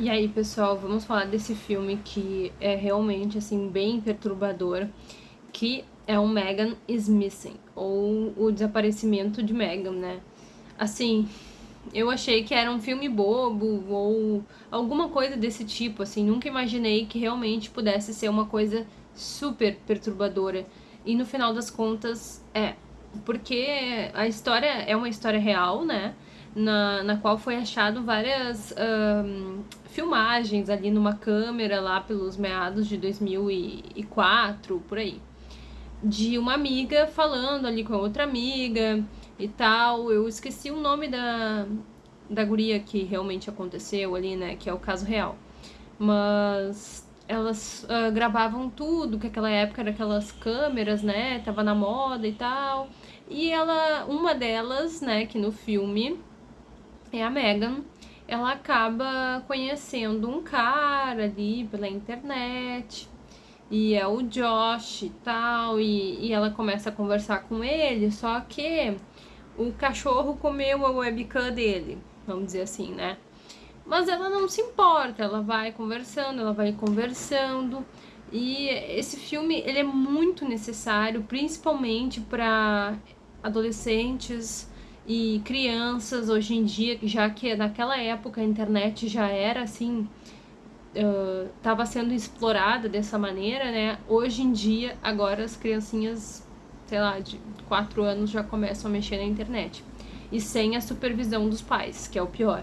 E aí, pessoal, vamos falar desse filme que é realmente, assim, bem perturbador, que é o Megan is Missing, ou o desaparecimento de Megan, né? Assim, eu achei que era um filme bobo, ou alguma coisa desse tipo, assim, nunca imaginei que realmente pudesse ser uma coisa super perturbadora. E no final das contas, é. Porque a história é uma história real, né? Na, na qual foi achado várias um, filmagens ali numa câmera lá pelos meados de 2004, por aí. De uma amiga falando ali com a outra amiga e tal. Eu esqueci o nome da, da guria que realmente aconteceu ali, né? Que é o caso real. Mas elas uh, gravavam tudo, que aquela época era aquelas câmeras, né? Tava na moda e tal. E ela, uma delas, né, que no filme é a Megan, ela acaba conhecendo um cara ali pela internet. E é o Josh e tal, e, e ela começa a conversar com ele, só que o cachorro comeu a webcam dele, vamos dizer assim, né? Mas ela não se importa, ela vai conversando, ela vai conversando. E esse filme, ele é muito necessário, principalmente para adolescentes e crianças hoje em dia, já que naquela época a internet já era assim, estava uh, sendo explorada dessa maneira, né? Hoje em dia, agora as criancinhas, sei lá, de 4 anos já começam a mexer na internet. E sem a supervisão dos pais, que é o pior.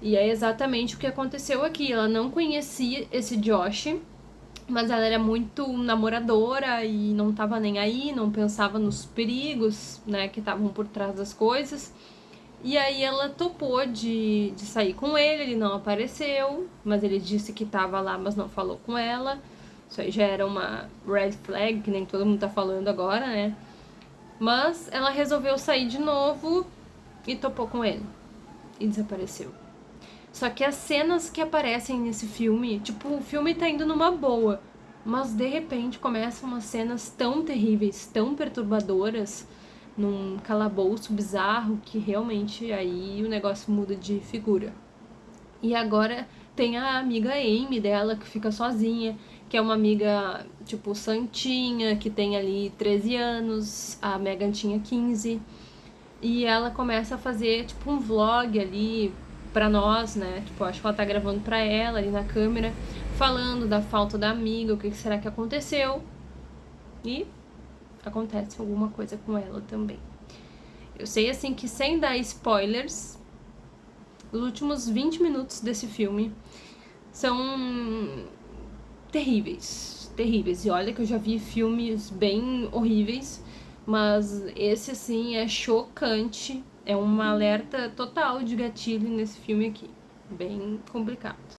E é exatamente o que aconteceu aqui. Ela não conhecia esse Josh, mas ela era muito namoradora e não tava nem aí, não pensava nos perigos, né, que estavam por trás das coisas. E aí ela topou de, de sair com ele, ele não apareceu, mas ele disse que tava lá, mas não falou com ela. Isso aí já era uma red flag, que nem todo mundo tá falando agora, né? Mas ela resolveu sair de novo e topou com ele. E desapareceu. Só que as cenas que aparecem nesse filme, tipo, o filme tá indo numa boa, mas de repente começam umas cenas tão terríveis, tão perturbadoras, num calabouço bizarro, que realmente aí o negócio muda de figura. E agora tem a amiga Amy dela, que fica sozinha, que é uma amiga, tipo, santinha, que tem ali 13 anos, a Megan tinha 15. E ela começa a fazer, tipo, um vlog ali, pra nós, né? Tipo, acho que ela tá gravando pra ela ali na câmera, falando da falta da amiga, o que será que aconteceu. E acontece alguma coisa com ela também. Eu sei, assim, que sem dar spoilers, os últimos 20 minutos desse filme são terríveis, terríveis. E olha que eu já vi filmes bem horríveis, mas esse, assim, é chocante é uma alerta total de gatilho nesse filme aqui. Bem complicado.